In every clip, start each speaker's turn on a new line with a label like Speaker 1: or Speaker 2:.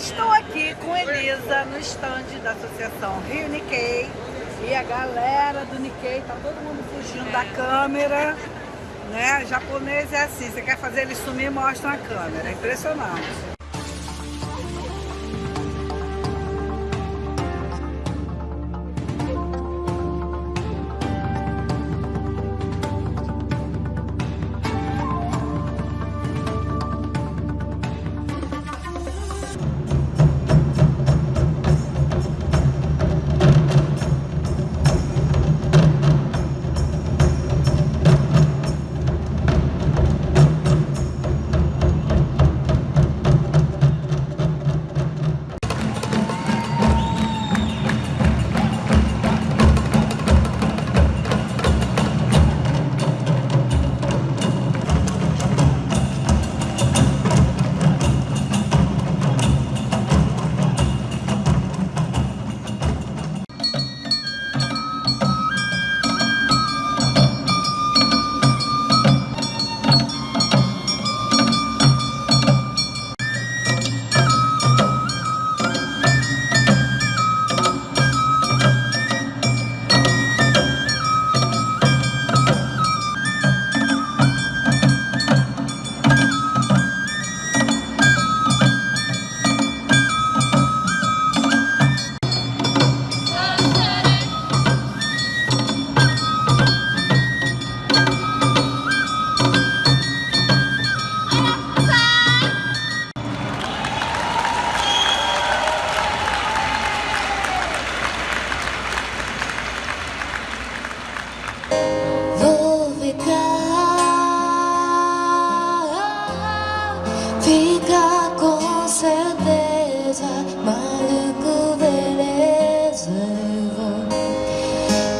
Speaker 1: Estou aqui com Elisa no stand da Associação Rio Nikkei e a galera do Nikkei, tá todo mundo fugindo da câmera, né? Japonês é assim, você quer fazer ele sumir, mostra a câmera, é impressionante.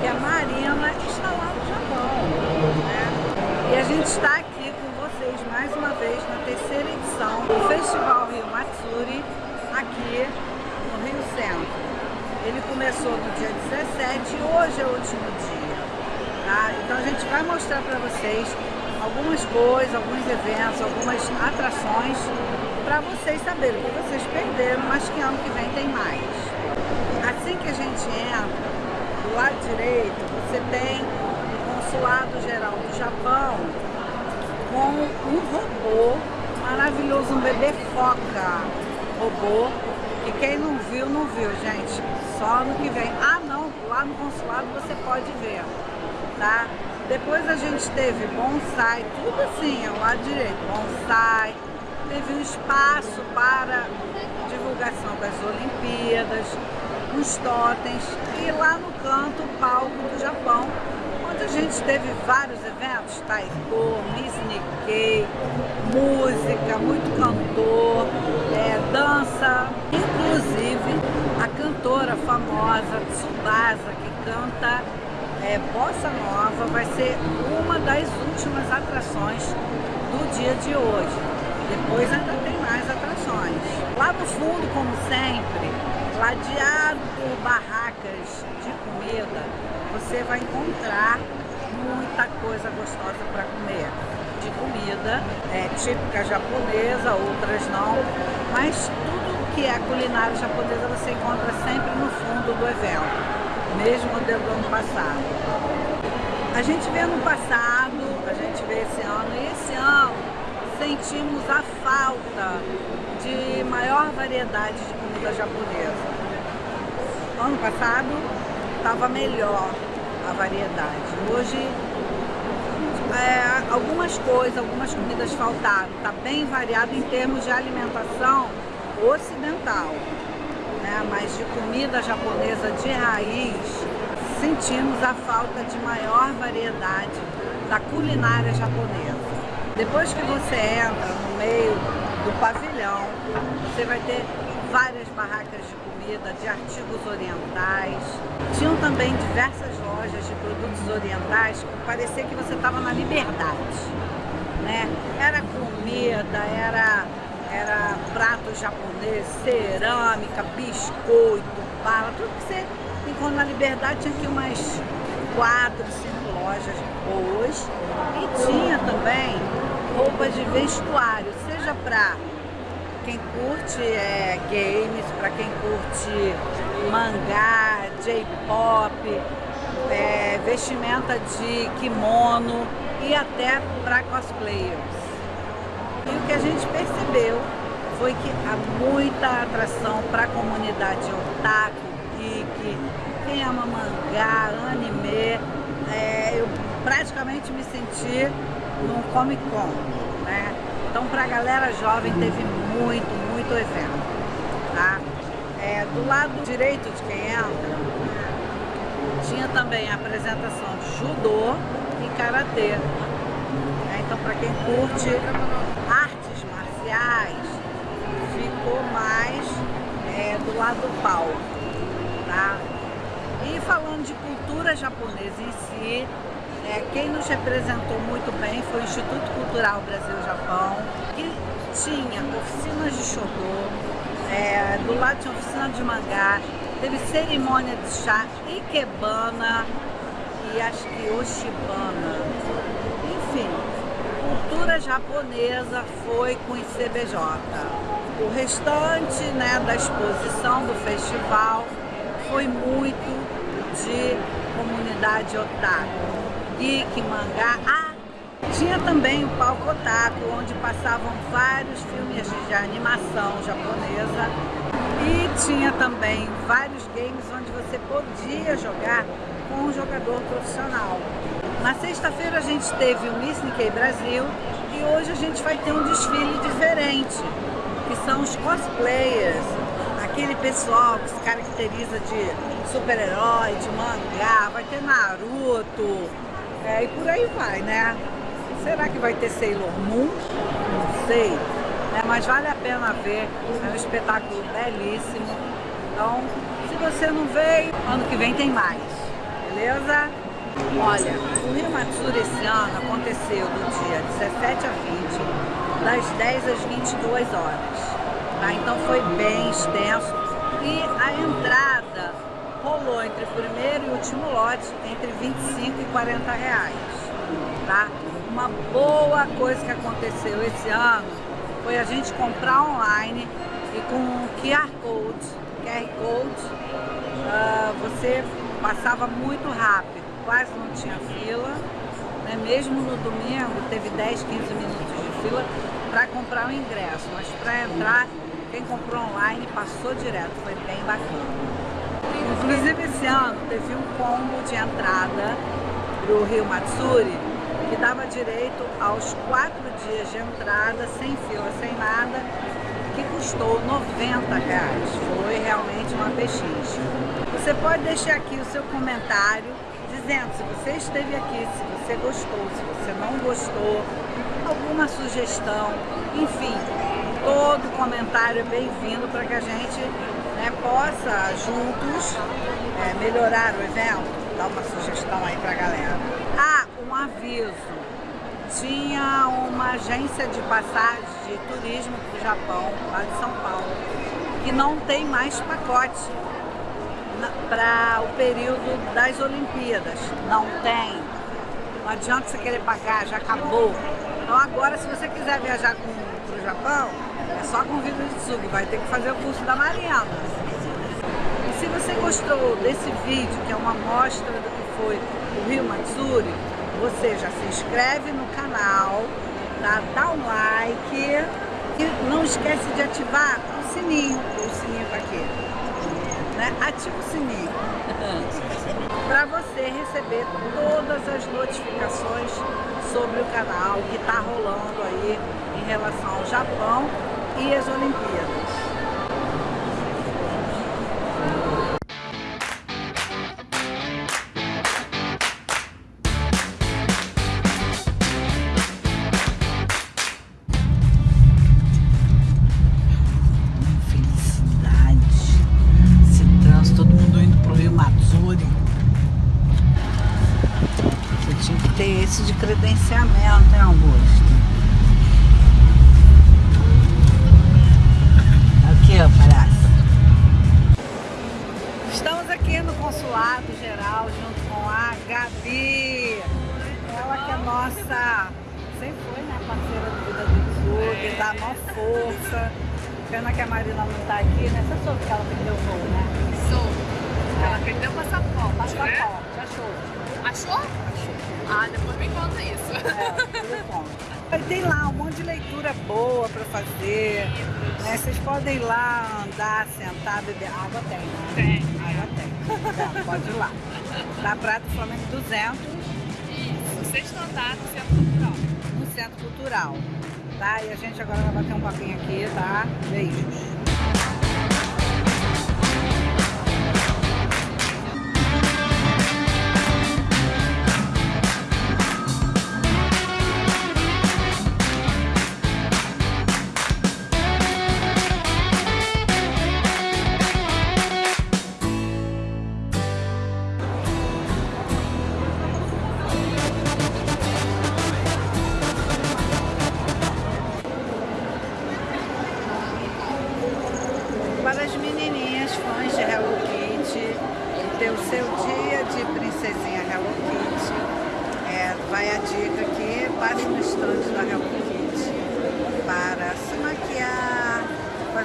Speaker 1: que a Marina está lá no Japão. Né? E a gente está aqui com vocês mais uma vez na terceira edição do Festival Rio Matsuri, aqui no Rio Centro. Ele começou no dia 17 e hoje é o último dia. Tá? Então a gente vai mostrar para vocês algumas coisas, alguns eventos, algumas atrações para vocês saberem o que vocês perderam, mas que ano que vem tem mais. Assim que a gente entra, do lado direito, você tem o Consulado Geral do Japão com um robô maravilhoso, um bebê foca robô, que quem não viu, não viu, gente. Só no que vem. Ah, não, lá no consulado você pode ver, tá? Depois a gente teve bonsai, tudo assim, ao lado direito, bonsai. Teve um espaço para divulgação das Olimpíadas, os totens e lá no canto o palco do Japão, onde a gente teve vários eventos, taiko, Miss Nikkei, música, muito cantor, é, dança, inclusive a cantora famosa Tsubasa, que canta é, Bossa Nova vai ser uma das últimas atrações do dia de hoje. Depois ainda tem mais atrações. Lá no fundo, como sempre, ladeado por barracas de comida, você vai encontrar muita coisa gostosa para comer. De comida, é, típica japonesa, outras não, mas tudo que é culinária japonesa você encontra sempre no fundo do evento mesmo do ano passado. A gente vê no passado, a gente vê esse ano, e esse ano sentimos a falta de maior variedade de comida japonesa. Ano passado estava melhor a variedade. Hoje é, algumas coisas, algumas comidas faltaram. Está bem variado em termos de alimentação ocidental né, mas de comida japonesa de raiz, sentimos a falta de maior variedade da culinária japonesa. Depois que você entra no meio do pavilhão, você vai ter várias barracas de comida, de artigos orientais. Tinham também diversas lojas de produtos orientais que parecia que você estava na liberdade. Né? Era comida, era, era pratos japoneses, cerâmica, biscoito, bala, tudo que você encontra na liberdade tinha aqui umas quatro, cinco lojas boas. E tinha também roupas de vestuário, seja para quem curte é, games, para quem curte mangá, J-pop, é, vestimenta de kimono e até para cosplayers. E o que a gente percebeu foi que há muita atração para a comunidade otaku, geek, quem ama mangá, anime. É, eu praticamente me senti num Comic Con, né? Então para a galera jovem teve muito, muito evento, tá? É, do lado direito de quem entra, tinha também a apresentação de judô e karatê. É, então para quem curte artes marciais, ficou mais é, do lado do tá? E falando de cultura japonesa em si, é, quem nos representou muito bem foi o Instituto Cultural Brasil-Japão, que tinha oficinas de shodô, é, do lado tinha oficina de mangá, teve cerimônia de chá, ikebana e acho que oshibana. Enfim, cultura japonesa foi com ICBJ. O restante né, da exposição do festival foi muito de comunidade otaku geek, mangá. Tinha também o palco otaku, onde passavam vários filmes de animação japonesa. E tinha também vários games onde você podia jogar com um jogador profissional. Na sexta-feira a gente teve o Miss Nikkei Brasil e hoje a gente vai ter um desfile diferente, que são os cosplayers, aquele pessoal que se caracteriza de super-herói, de mangá, vai ter Naruto, é, e por aí vai, né? Será que vai ter Sailor Moon? Não sei. Né? Mas vale a pena ver. É um espetáculo belíssimo. Então, se você não veio, ano que vem tem mais. Beleza? Olha, o Rio Matsuri esse ano aconteceu do dia 17 a 20, das 10 às 22 horas. Tá? Então foi bem extenso. E a entrada rolou entre o primeiro e último lote entre 25 e 40 reais, tá? Uma boa coisa que aconteceu esse ano foi a gente comprar online e com QR Code, QR Code, uh, você passava muito rápido, quase não tinha fila, né? mesmo no domingo teve 10, 15 minutos de fila para comprar o ingresso, mas para entrar, quem comprou online passou direto, foi bem bacana. Inclusive esse ano teve um combo de entrada para o Rio Matsuri que dava direito aos quatro dias de entrada, sem fila, sem nada, que custou 90 reais. Foi realmente uma pechincha. Você pode deixar aqui o seu comentário dizendo se você esteve aqui, se você gostou, se você não gostou, alguma sugestão, enfim, todo comentário é bem-vindo para que a gente né, possa juntos é, melhorar o evento, dar uma sugestão aí pra galera. Ah, um aviso. Tinha uma agência de passagem de turismo para o Japão, lá de São Paulo, que não tem mais pacote para o período das Olimpíadas. Não tem. Não adianta você querer pagar, já acabou. Então agora, se você quiser viajar para o Japão, é só com o de Tsugi, vai ter que fazer o curso da Mariana. E se você gostou desse vídeo, que é uma amostra do que foi o Rio Matsuri, você já se inscreve no canal, tá? dá um like e não esquece de ativar o sininho, o sininho tá aqui, né? Ativa o sininho para você receber todas as notificações sobre o canal que está rolando aí em relação ao Japão e as Olimpíadas. De credenciamento, hein, Augusto? Aqui, ó, palhaço. Estamos aqui no Consulado Geral junto com a Gabi. Ela que é nossa, sempre foi, né, parceira do Vida do Clube, dá maior força. Pena que a Marina não tá aqui, né? Você soube que ela perdeu o voo, né?
Speaker 2: Sou. Ela perdeu o passaporte,
Speaker 1: Passaporte,
Speaker 2: né?
Speaker 1: achou.
Speaker 2: Achou?
Speaker 1: Achou.
Speaker 2: Ah, depois me conta isso.
Speaker 1: É. Aí tem lá um monte de leitura boa para fazer. Né? Vocês podem ir lá andar, sentar, beber. Água tem, né?
Speaker 2: Tem.
Speaker 1: Água tem. Então, pode ir lá. Da Praia do Flamengo 200,
Speaker 2: Isso. Sexto andar do Centro Cultural.
Speaker 1: no Centro Cultural. Tá? E a gente agora vai bater um papinho aqui, tá? Beijos.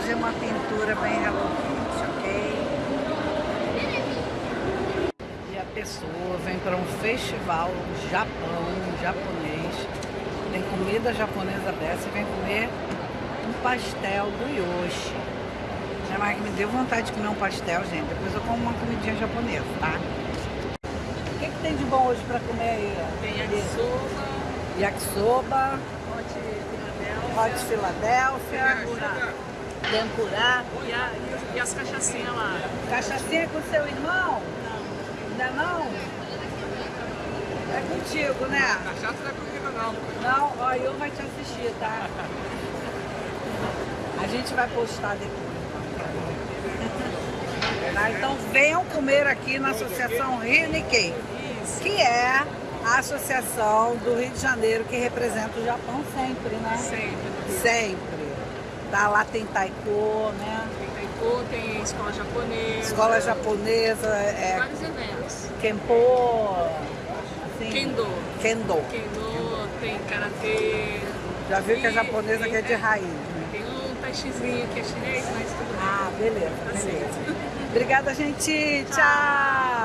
Speaker 1: Fazer uma pintura bem Hello Kitty, ok? E a pessoa vem para um festival Japão, japonês, tem comida japonesa dessa e vem comer um pastel do Yoshi. É, mas me deu vontade de comer um pastel, gente. Depois eu como uma comidinha japonesa, tá? O que, que tem de bom hoje pra comer aí?
Speaker 2: Tem yakisoba,
Speaker 1: Yakisoba,
Speaker 2: hot
Speaker 1: hot Philadelphia,
Speaker 2: Tempura.
Speaker 1: Tempurá.
Speaker 2: e, a, e, e as cachaçinhas lá.
Speaker 1: Cachaçinha com seu irmão? Ainda não? É contigo, né?
Speaker 2: Cachaça não é comigo não.
Speaker 1: Não, ó, eu vai te assistir, tá? A gente vai postar depois. Tá? Então venham comer aqui na Associação Rio Nikkei,
Speaker 2: Isso.
Speaker 1: que é a associação do Rio de Janeiro que representa o Japão sempre, né?
Speaker 2: Sempre.
Speaker 1: Sempre. Tá, lá tem taiko, né?
Speaker 2: Tem taiko, tem escola japonesa.
Speaker 1: Escola japonesa, é,
Speaker 2: Vários eventos.
Speaker 1: Kenpo, assim,
Speaker 2: Kendo.
Speaker 1: Kendo.
Speaker 2: Kendo, tem karatê.
Speaker 1: Já viu que a
Speaker 2: E
Speaker 1: japonesa
Speaker 2: tem-
Speaker 1: que é de raiz, né?
Speaker 2: Tem um taichizinho que é chinês, mas tudo bem.
Speaker 1: Ah, beleza,
Speaker 2: Assim.
Speaker 1: beleza. Obrigada, gente. Tchau.